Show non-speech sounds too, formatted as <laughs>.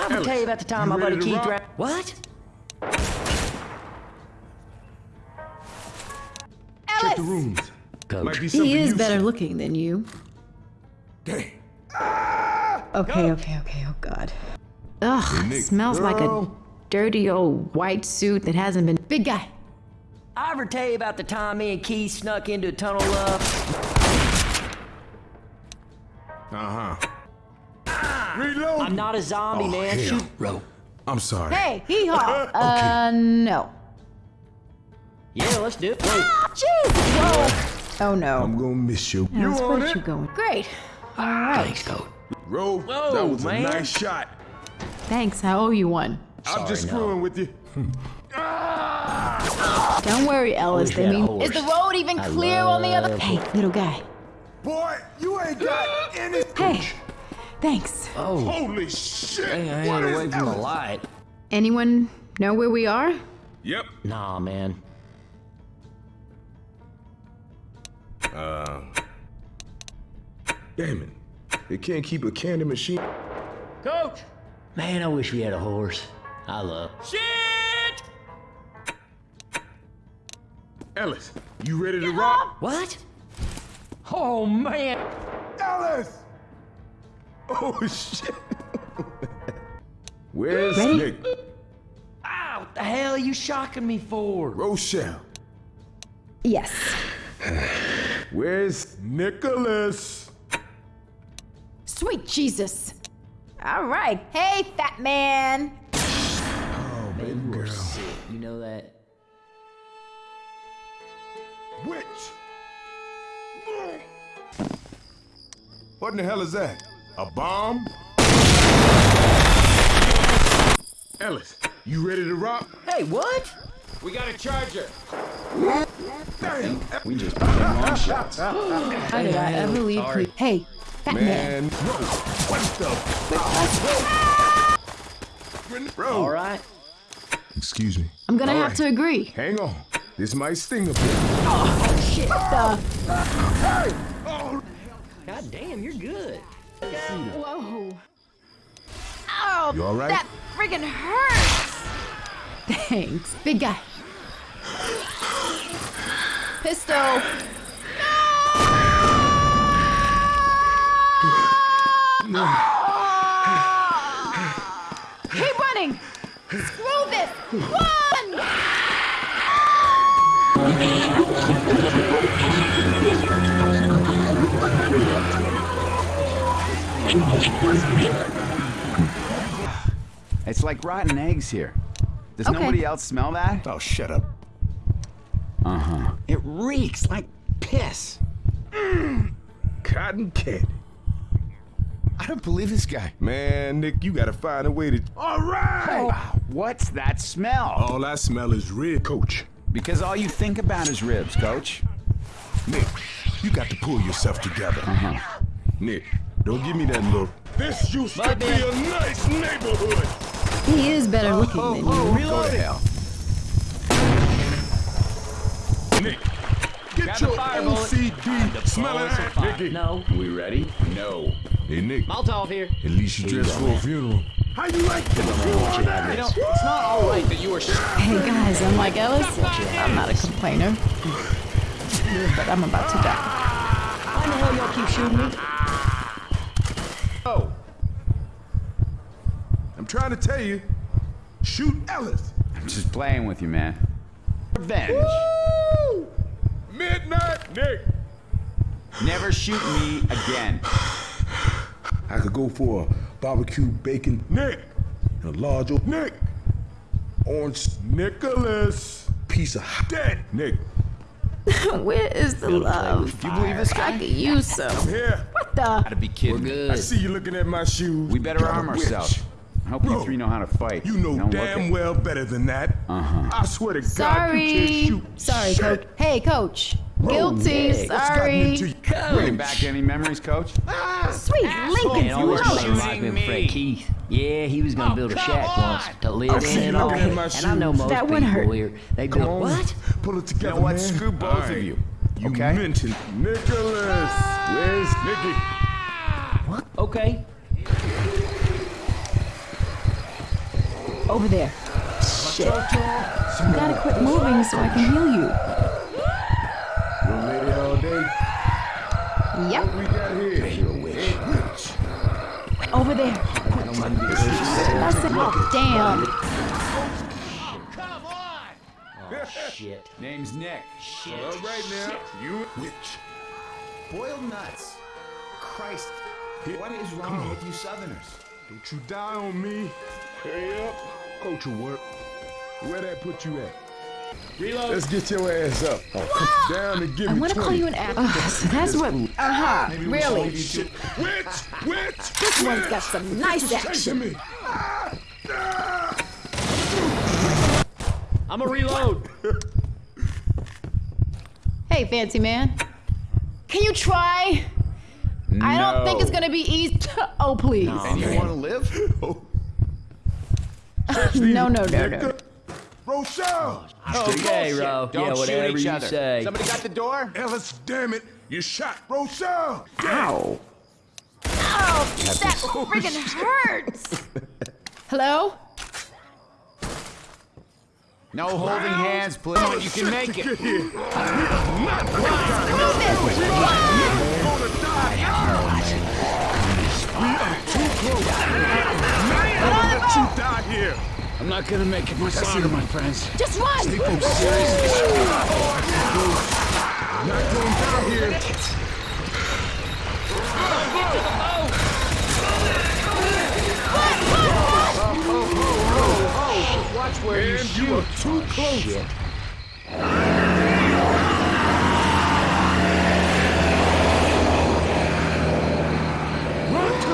I'm gonna tell you about the time my you buddy ready to Keith rock? ran. What? Check the rooms. Coach. Be He is useful. better looking than you. Dang. Okay, okay, okay. Oh God. Ugh, Nick, smells like a dirty old white suit that hasn't been. Big guy. I ever tell you about the time me and Keith snuck into a tunnel love? Uh huh. Reload. I'm not a zombie, Oh, man. hell. Shoot, rope. I'm sorry. Hey, hee haw. Uh, no. Yeah, let's do it. Wait. Jesus. Whoa. Oh no. I'm gonna miss you. You Alice, on where'd it? you going? Great. All right. Thanks, coach. Roll. Whoa, that was man. a nice shot. Thanks. I owe you one. I'm just no. screwing with you. <laughs> Don't worry, Ellis. wish They we had a mean, horse. is the road even I clear on the other? love- Hey, little guy. Boy, you ain't got any. Hey, thanks. Oh, Holy shit! dang, I What ain't away from the light. Anyone know where we are? Yep. Nah, man. Uh. Damn it. They can't keep a candy machine. Coach! Man, I wish we had a horse. I love. Shit! Ellis, you ready to rock? What? Oh, man. Ellis! Oh shit! Where's Ready? Nick? Ow, what the hell are you shocking me for? Rochelle. Yes. Where's Nicholas? Sweet Jesus. All right. Hey, fat man. Oh, baby girl. Sick, you know that? Witch! What in the hell is that? A bomb? Ellis, you ready to rock? Hey, what? We got a charger. Damn! We just put in long shots. <laughs> How did I ever leave? sorry. Hey, fat man. Man, no. What the? Bro. All right. Excuse me. I'm gonna All have right. to agree. Hang on. This might sting a bit. Oh, Shit. The. Oh, God damn, you're good. Whoa. Oh, You all right? that friggin' hurts. Thanks, big guy. Pistol. Keep running. Screw this. Run. It's like rotten eggs here. Does Okay. nobody else smell that? oh, shut up. Uh-huh. It reeks like piss. Cotton candy. I don't believe this guy. Man, Nick, you gotta find a way to. All right! What's that smell? All I smell is rib, coach. Because all you think about is ribs, coach. Nick, you got to pull yourself together. Uh-huh. Nick, don't give me that look. This used to be a nice neighborhood. He is better looking oh, than oh, you. Go to hell. Nick, get Grab your the. OCD smelling Bullets are ass, fine. Nicky. No. We ready? No. Hey, Nick, Molotov here. at least you dressed for a funeral. How you like this? You know, it's not all right that you were Hey guys, I'm like oh, Ellis. I'm not a complainer, but I'm about to die. Ah! Why the hell y'all keep shooting me? Oh. I'm trying to tell you, shoot Ellis. I'm just playing with you, man. Revenge. Midnight Nick. Never shoot me again. I could go for a barbecue bacon Nick and a large old Nick. Orange Nicholas. Piece of dead Nick. <laughs> Where is the love? Do you believe this guy? I guy? could use some. Here. What the? Gotta be kidding. We're good. I see you looking at my shoes. We better arm ourselves. I hope you three know how to fight. You know Don't damn well better than that. Uh-huh. I swear to God, you Sorry. can't shoot. Sorry, shit. coach. Hey, coach. Guilty. What's gotten Sorry. into you? Bringing back any memories, coach? Sweet Lincoln. Man, always no. playing like me, Fred Keith. Yeah, he was gonna build a shack once to live I see in you and all. looking at And I know shoes. most That one people hurt. here. They Come built on. what? Pull it You together, know what? man. Screw both All of you. You Okay? mentioned Nicholas. Where's Nicky? What? Okay. Over there. Shit. You gotta quit moving so I can heal you. You gonna all day? Yep. We got here. You're witch. Over there. I said, oh, damn. Shit. Name's Nick. Shit. All right now. You witch. Boiled nuts. Christ. What is wrong with you Southerners? Don't you die on me. Hurry up. Coach will work. Where that put you at? Reload. Let's get your ass up. Oh, come down and give I me want to call you an actress. so <laughs> that's what. Uh huh. Really? Shit. Witch! Witch! This one's got some nice action. me. Ah! I'm a reload. Hey, fancy man. Can you try? I don't think it's gonna be easy. <laughs> Oh, please. And you want to live? Oh, <laughs> <laughs> No, no, no, no. Rochelle! Oh, okay, Bullshit. Ro. Don't yeah, shoot whatever each you other. say. Somebody got the door? Ellis, damn it! You shot Rochelle! Ow. Oh, that friggin' hurts. <laughs> Hello? No holding hands, please. Oh, you can make it. Get here! Move it. <laughs> Let you die here! I'm not gonna make it much longer, my friends. Just run. Not gonna die here! Oh, oh, oh, Watch where you And shoot. you are too close!